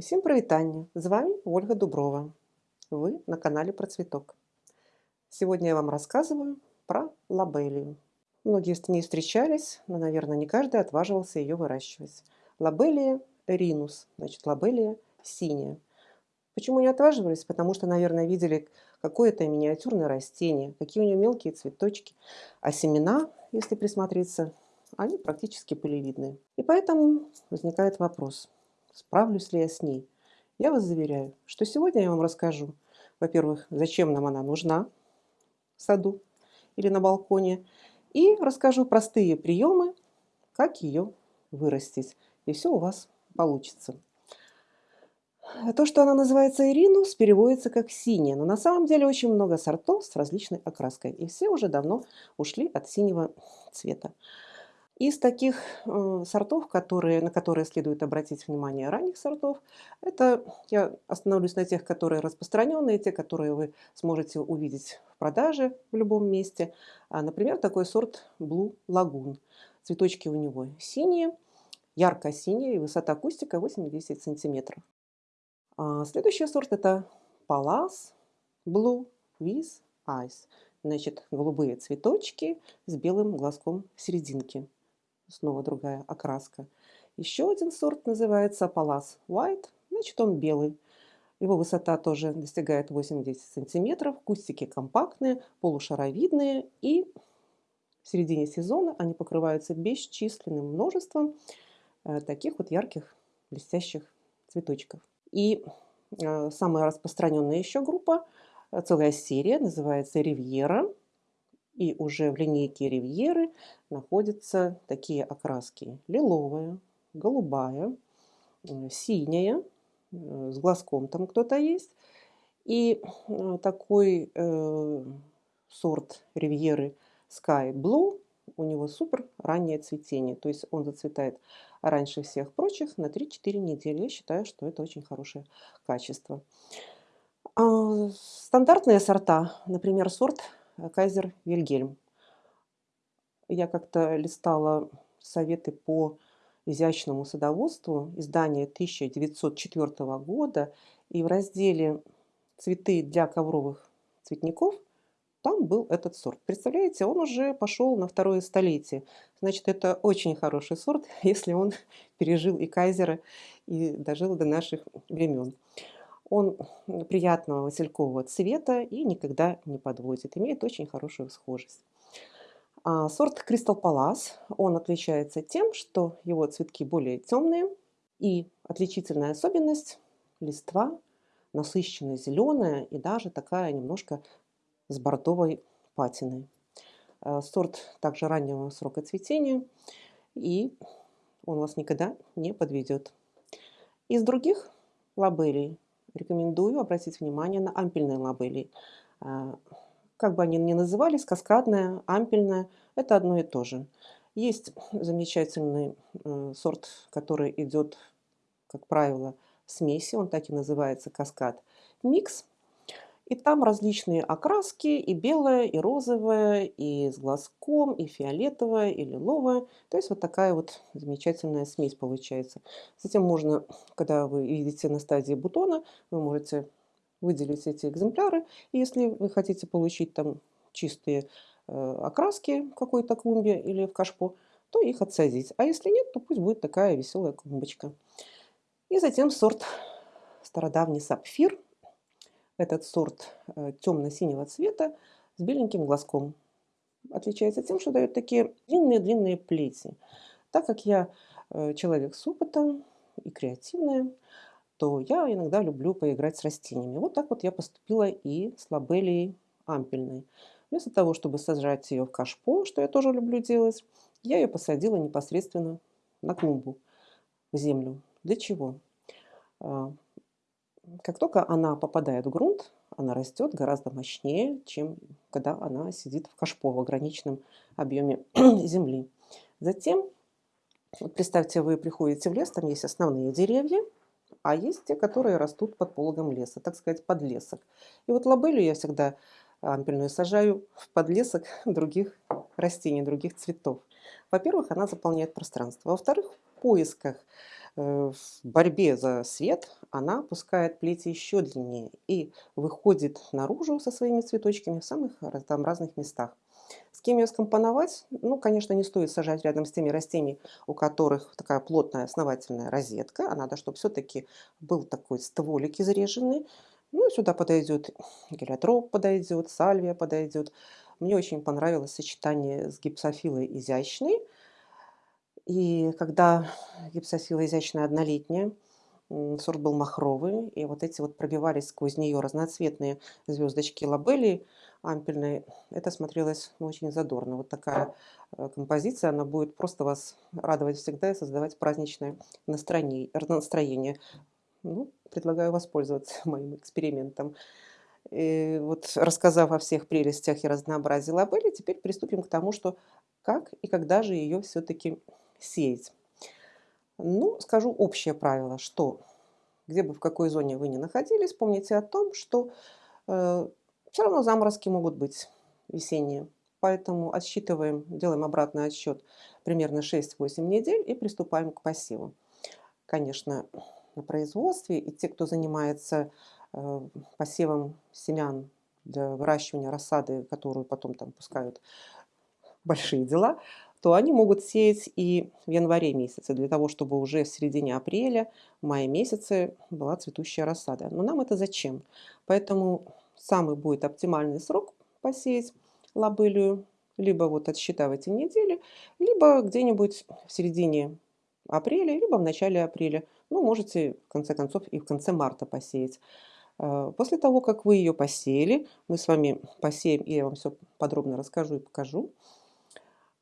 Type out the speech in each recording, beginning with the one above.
Усім прывітанне! З вами Ольга Дуброва. Вы на канале про цветок. Сегодня я вам рассказываю про лабелию. Многие с ней встречались, но, наверное, не каждый отваживался ее выращивать. Лабелия ринус, значит, лабелия синяя. Почему не отваживались? Потому что, наверное, видели какое-то миниатюрное растение, какие у нее мелкие цветочки, а семена, если присмотреться, они практически пылевидные. И поэтому возникает вопрос – справлюсь ли я с ней. Я вас заверяю, что сегодня я вам расскажу, во-первых, зачем нам она нужна в саду или на балконе, и расскажу простые приемы, как ее вырастить. И все у вас получится. То, что она называется иринус, переводится как синяя, но на самом деле очень много сортов с различной окраской, и все уже давно ушли от синего цвета. Из таких э, сортов, которые, на которые следует обратить внимание ранних сортов, это я остановлюсь на тех, которые распространенные, те, которые вы сможете увидеть в продаже в любом месте. А, например, такой сорт Blue Lagoon. Цветочки у него синие, ярко-синие, и высота кустика 80 сантиметров. А следующий сорт это Pallas Blue with Eyes. Значит, голубые цветочки с белым глазком в серединке снова другая окраска. Еще один сорт называется Palace White, значит он белый. Его высота тоже достигает 80 сантиметров, кустики компактные, полушаровидные и в середине сезона они покрываются бесчисленным множеством э, таких вот ярких блестящих цветочков. И э, самая распространенная еще группа, э, целая серия, называется Ривьера. И уже в линейке Ривьеры находятся такие окраски. Лиловая, голубая, э, синяя, э, с глазком там кто-то есть. И э, такой э, сорт Ривьеры Sky Blue, у него супер раннее цветение. То есть он зацветает раньше всех прочих на 3-4 недели. Я считаю, что это очень хорошее качество. А, стандартные сорта, например, сорт Кайзер Вильгельм. Я как-то листала советы по изящному садоводству издания 1904 года, и в разделе «Цветы для ковровых цветников» там был этот сорт. Представляете, он уже пошел на второе столетие. Значит, это очень хороший сорт, если он пережил и кайзера, и дожил до наших времен. Он приятного василькового цвета и никогда не подводит. Имеет очень хорошую схожесть. А сорт Crystal Palace, он отличается тем, что его цветки более темные. И отличительная особенность – листва насыщенно зеленая и даже такая немножко с бордовой патиной. А сорт также раннего срока цветения, и он вас никогда не подведет. Из других лабелей рекомендую обратить внимание на ампельные лабели. А, как бы они ни назывались, каскадная, ампельная, это одно и то же. Есть замечательный э, сорт, который идет, как правило, в смеси, он так и называется каскад микс. И там различные окраски, и белая, и розовая, и с глазком, и фиолетовая, и лиловая. То есть вот такая вот замечательная смесь получается. Затем можно, когда вы видите на стадии бутона, вы можете выделить эти экземпляры. И если вы хотите получить там чистые э, окраски в какой-то клумбе или в кашпо, то их отсадить. А если нет, то пусть будет такая веселая клумбочка. И затем сорт стародавний сапфир – этот сорт э, темно-синего цвета с беленьким глазком. Отличается тем, что дает такие длинные-длинные плети. Так как я э, человек с опытом и креативная, то я иногда люблю поиграть с растениями. Вот так вот я поступила и с лабелией ампельной. Вместо того, чтобы сажать ее в кашпо, что я тоже люблю делать, я ее посадила непосредственно на клумбу, в землю. Для чего? Как только она попадает в грунт, она растет гораздо мощнее, чем когда она сидит в кашпо в ограниченном объеме земли. Затем, вот представьте, вы приходите в лес, там есть основные деревья, а есть те, которые растут под пологом леса, так сказать, подлесок. И вот лабелю я всегда ампельную сажаю в подлесок других растений, других цветов. Во-первых, она заполняет пространство. Во-вторых, в поисках в борьбе за свет она пускает плети еще длиннее и выходит наружу со своими цветочками в самых там разных местах. С кем ее скомпоновать? Ну, конечно, не стоит сажать рядом с теми растениями, у которых такая плотная основательная розетка, а надо, чтобы все-таки был такой стволик изреженный. Ну, сюда подойдет гелиотроп подойдет, сальвия подойдет. Мне очень понравилось сочетание с гипсофилой изящной. И когда гипсофила изящная однолетняя, сорт был махровый, и вот эти вот пробивались сквозь нее разноцветные звездочки лабелии ампельной, это смотрелось ну, очень задорно. Вот такая э, композиция, она будет просто вас радовать всегда и создавать праздничное настроение. настроение. Ну, предлагаю воспользоваться моим экспериментом. И вот рассказав о всех прелестях и разнообразии лабели, теперь приступим к тому, что как и когда же ее все-таки сеять. Ну, скажу общее правило, что где бы в какой зоне вы ни находились, помните о том, что э, все равно заморозки могут быть весенние. Поэтому отсчитываем, делаем обратный отсчет примерно 6-8 недель и приступаем к посеву. Конечно, на производстве и те, кто занимается э, посевом семян для выращивания рассады, которую потом там пускают большие дела, то они могут сеять и в январе месяце, для того, чтобы уже в середине апреля, мае месяце была цветущая рассада. Но нам это зачем? Поэтому самый будет оптимальный срок посеять лобылью, либо вот отсчитывайте недели, либо где-нибудь в середине апреля, либо в начале апреля. Ну, можете, в конце концов, и в конце марта посеять. Э, после того, как вы ее посеяли, мы с вами посеем, и я вам все подробно расскажу и покажу.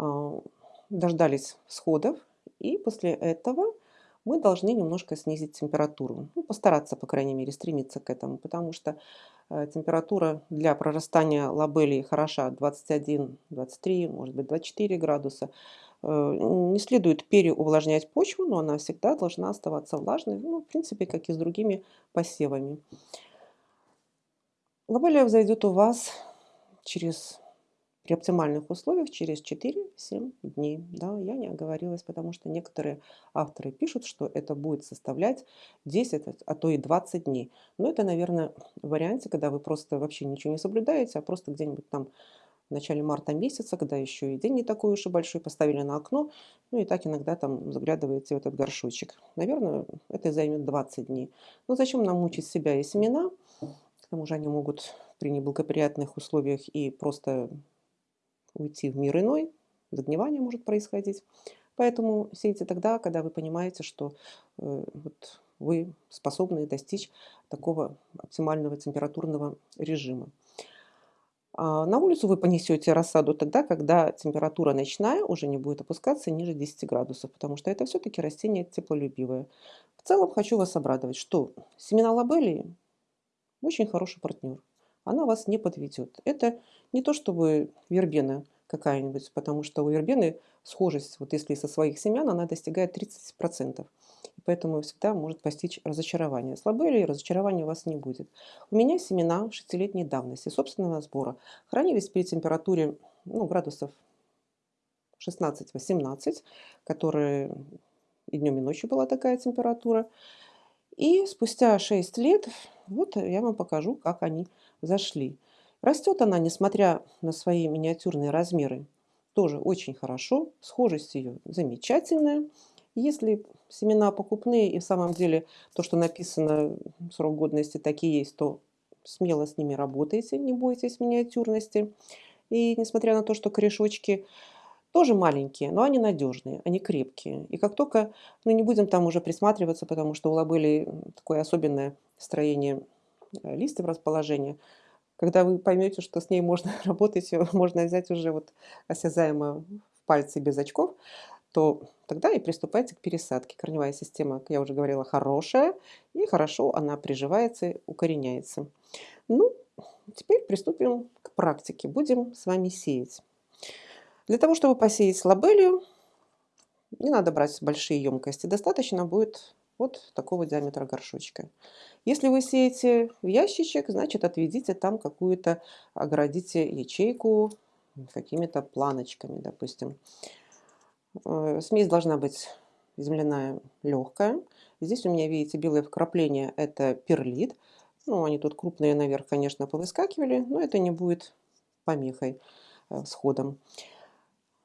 А, дождались сходов, и после этого мы должны немножко снизить температуру. Ну, постараться, по крайней мере, стремиться к этому, потому что э, температура для прорастания лабелии хороша 21, 23, может быть 24 градуса. Э, не следует переувлажнять почву, но она всегда должна оставаться влажной, ну, в принципе, как и с другими посевами. Лабелия взойдет у вас через при оптимальных условиях через 4-7 дней. Да, я не оговорилась, потому что некоторые авторы пишут, что это будет составлять 10, а то и 20 дней. Но это, наверное, в варианте, когда вы просто вообще ничего не соблюдаете, а просто где-нибудь там в начале марта месяца, когда еще и день не такой уж и большой, поставили на окно, ну и так иногда там заглядываете в этот горшочек. Наверное, это займет 20 дней. Но зачем нам мучить себя и семена? К тому же они могут при неблагоприятных условиях и просто уйти в мир иной, загнивание может происходить. Поэтому сейте тогда, когда вы понимаете, что э, вот вы способны достичь такого оптимального температурного режима. А на улицу вы понесете рассаду тогда, когда температура ночная уже не будет опускаться ниже 10 градусов, потому что это все-таки растение теплолюбивое. В целом хочу вас обрадовать, что семена лабелии очень хороший партнер она вас не подведет. Это не то чтобы вербена какая-нибудь, потому что у вербены схожесть, вот если со своих семян, она достигает 30%. И поэтому всегда может постичь разочарование. Слабели разочарования у вас не будет. У меня семена шестилетней давности, собственного сбора. Хранились при температуре ну, градусов 16-18, которые и днем, и ночью была такая температура. И спустя 6 лет, вот я вам покажу, как они зашли. Растет она, несмотря на свои миниатюрные размеры, тоже очень хорошо. Схожесть ее замечательная. Если семена покупные и в самом деле то, что написано, срок годности такие есть, то смело с ними работайте, не бойтесь миниатюрности. И несмотря на то, что корешочки тоже маленькие, но они надежные, они крепкие. И как только, ну не будем там уже присматриваться, потому что у лабели такое особенное строение листьев расположения, когда вы поймете, что с ней можно работать, можно взять уже вот осязаемо в пальцы без очков, то тогда и приступайте к пересадке. Корневая система, как я уже говорила, хорошая, и хорошо она приживается, укореняется. Ну, теперь приступим к практике. Будем с вами сеять. Для того, чтобы посеять лабелью, не надо брать большие емкости. Достаточно будет вот такого диаметра горшочка. Если вы сеете в ящичек, значит отведите там какую-то, оградите ячейку какими-то планочками, допустим. Э, смесь должна быть земляная легкая. Здесь у меня, видите, белые вкрапления – это перлит. Ну, они тут крупные наверх, конечно, повыскакивали, но это не будет помехой, э, сходом.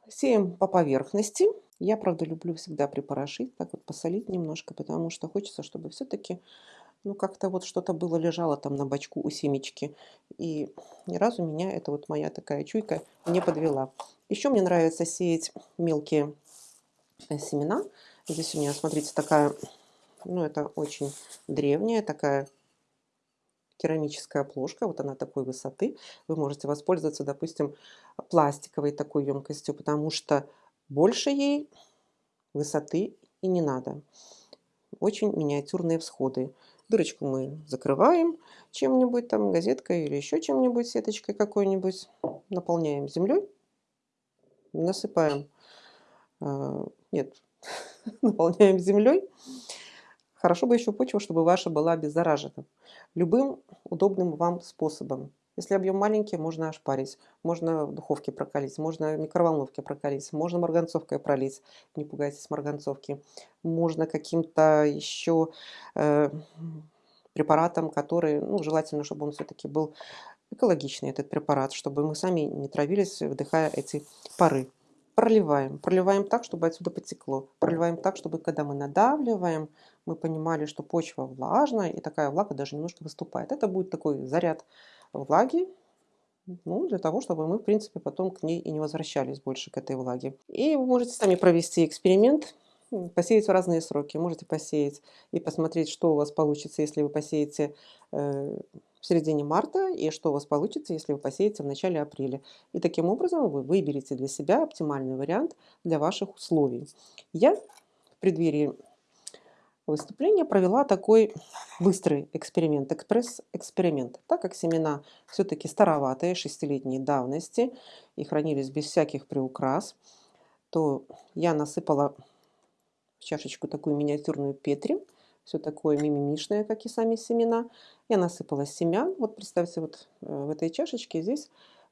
Сеем по поверхности. Я, правда, люблю всегда припорошить, так вот посолить немножко, потому что хочется, чтобы все-таки ну, как-то вот что-то было лежало там на бочку у семечки. И ни разу меня, это вот моя такая чуйка, не подвела. Еще мне нравится сеять мелкие э, семена. Здесь у меня, смотрите, такая, ну, это очень древняя такая керамическая плошка, вот она такой высоты. Вы можете воспользоваться, допустим, пластиковой такой емкостью, потому что больше ей высоты и не надо. Очень миниатюрные всходы. Дырочку мы закрываем чем-нибудь, там газеткой или еще чем-нибудь, сеточкой какой-нибудь. Наполняем землей, насыпаем, э, нет, наполняем землей Хорошо бы еще почва, чтобы ваша была обеззаражена. Любым удобным вам способом. Если объем маленький, можно ошпарить, можно в духовке прокалить, можно в микроволновке прокалить, можно марганцовкой пролить, не пугайтесь марганцовки. Можно каким-то еще э, препаратом, который, ну, желательно, чтобы он все-таки был экологичный, этот препарат, чтобы мы сами не травились, вдыхая эти пары. Проливаем. Проливаем так, чтобы отсюда потекло. Проливаем так, чтобы когда мы надавливаем, мы понимали, что почва влажная, и такая влага даже немножко выступает. Это будет такой заряд влаги, ну, для того, чтобы мы, в принципе, потом к ней и не возвращались больше к этой влаге. И вы можете сами провести эксперимент, посеять в разные сроки. Можете посеять и посмотреть, что у вас получится, если вы посеете э, в середине марта, и что у вас получится, если вы посеете в начале апреля. И таким образом вы выберете для себя оптимальный вариант для ваших условий. Я в преддверии выступления провела такой быстрый эксперимент, экспресс-эксперимент. Так как семена все-таки староватые, шестилетней давности и хранились без всяких приукрас, то я насыпала в чашечку такую миниатюрную петри, все такое мимимишное, как и сами семена. Я насыпала семян. Вот представьте, вот э, в этой чашечке здесь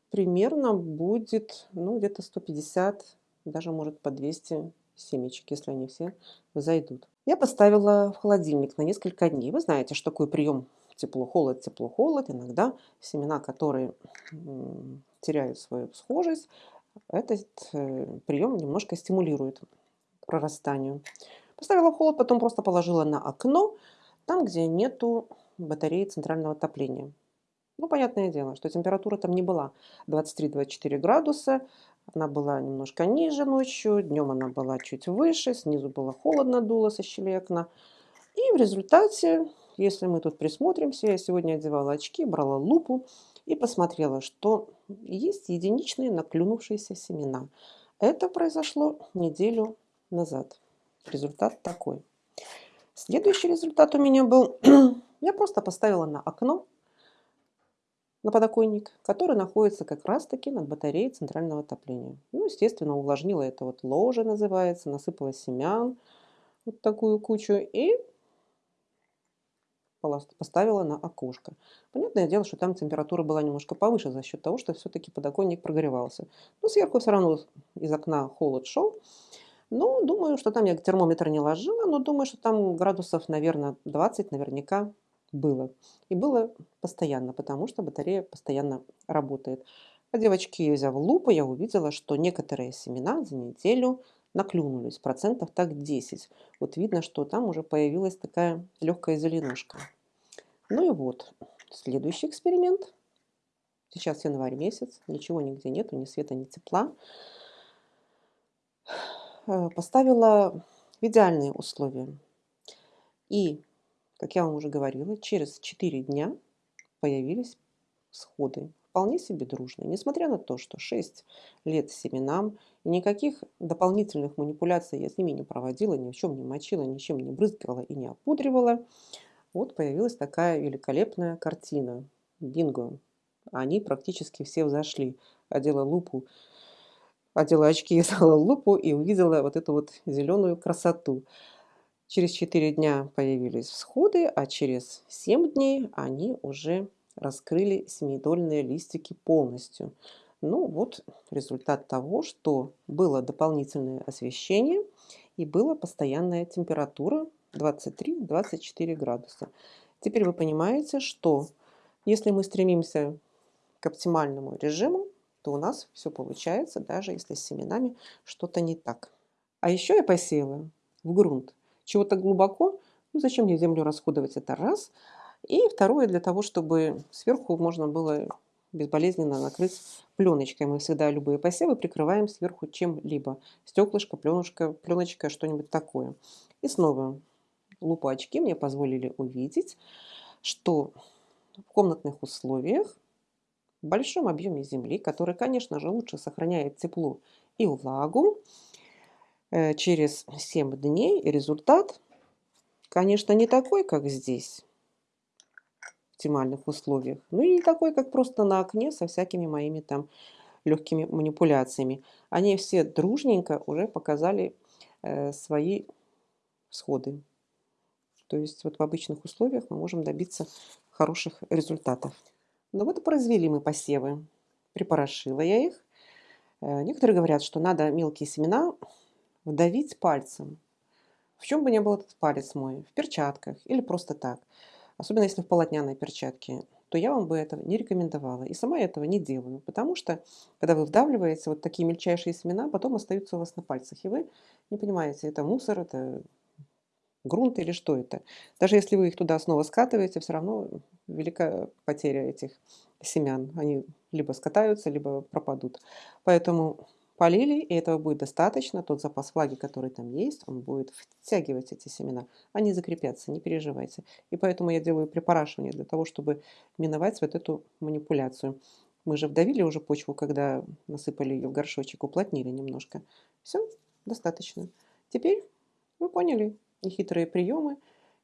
примерно будет ну, где-то 150, даже может по 200 семечек, если они все зайдут. Я поставила в холодильник на несколько дней. Вы знаете, что такой прием тепло-холод, тепло-холод. Иногда семена, которые теряют свою схожесть, этот э, прием немножко стимулирует прорастанию. Поставила в холод, потом просто положила на окно, там, где нету батареи центрального отопления. Ну, понятное дело, что температура там не была 23-24 градуса, она была немножко ниже ночью, днем она была чуть выше, снизу было холодно, дуло со щелей окна. И в результате, если мы тут присмотримся, я сегодня одевала очки, брала лупу и посмотрела, что есть единичные наклюнувшиеся семена. Это произошло неделю назад. Результат такой. Следующий результат у меня был, я просто поставила на окно, на подоконник, который находится как раз-таки над батареей центрального отопления. Ну, естественно, увлажнила это вот ложе называется, насыпала семян, вот такую кучу, и поставила на окошко. Понятное дело, что там температура была немножко повыше за счет того, что все-таки подоконник прогревался. Но сверху все равно из окна холод шел. Ну, думаю, что там я термометр не ложила, но думаю, что там градусов, наверное, 20 наверняка было. И было постоянно, потому что батарея постоянно работает. А девочки, взяв лупу, я увидела, что некоторые семена за неделю наклюнулись, процентов так 10. Вот видно, что там уже появилась такая легкая зеленушка. Ну и вот, следующий эксперимент. Сейчас январь месяц, ничего нигде нету, ни света, ни тепла. Э, поставила в идеальные условия. И, как я вам уже говорила, через 4 дня появились всходы. Вполне себе дружные. Несмотря на то, что 6 лет семенам, и никаких дополнительных манипуляций я с ними не проводила, ни в чем не мочила, ничем не брызгала и не опудривала, вот появилась такая великолепная картина. Бинго. Они практически все взошли. Одела лупу одела очки, взяла лупу и увидела вот эту вот зеленую красоту. Через 4 дня появились всходы, а через 7 дней они уже раскрыли семидольные листики полностью. Ну вот результат того, что было дополнительное освещение и была постоянная температура 23-24 градуса. Теперь вы понимаете, что если мы стремимся к оптимальному режиму, то у нас все получается, даже если с семенами что-то не так. А еще я посеяла в грунт чего-то глубоко. Ну, зачем мне землю расходовать? Это раз. И второе, для того, чтобы сверху можно было безболезненно накрыть пленочкой. Мы всегда любые посевы прикрываем сверху чем-либо. Стеклышко, пленочка, пленочка, что-нибудь такое. И снова лупа очки мне позволили увидеть, что в комнатных условиях в большом объеме земли, который, конечно же, лучше сохраняет тепло и влагу, через 7 дней результат, конечно, не такой, как здесь, в оптимальных условиях, но и не такой, как просто на окне со всякими моими там легкими манипуляциями. Они все дружненько уже показали э, свои всходы. То есть вот в обычных условиях мы можем добиться хороших результатов. Но вот и произвели мы посевы. Припорошила я их. Э, некоторые говорят, что надо мелкие семена вдавить пальцем. В чем бы ни был этот палец мой, в перчатках или просто так, особенно если в полотняной перчатке, то я вам бы этого не рекомендовала. И сама я этого не делаю, потому что, когда вы вдавливаете вот такие мельчайшие семена, потом остаются у вас на пальцах, и вы не понимаете, это мусор, это грунт или что это. Даже если вы их туда снова скатываете, все равно велика потеря этих семян. Они либо скатаются, либо пропадут. Поэтому полили, и этого будет достаточно. Тот запас влаги, который там есть, он будет втягивать эти семена. Они закрепятся, не переживайте. И поэтому я делаю припорашивание для того, чтобы миновать вот эту манипуляцию. Мы же вдавили уже почву, когда насыпали ее в горшочек, уплотнили немножко. Все, достаточно. Теперь вы поняли, нехитрые приемы.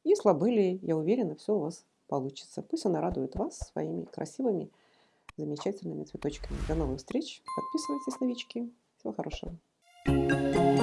И слабыли, я уверена, все у вас получится. Пусть она радует вас своими красивыми, замечательными цветочками. До новых встреч. Подписывайтесь, новички. Всего хорошего.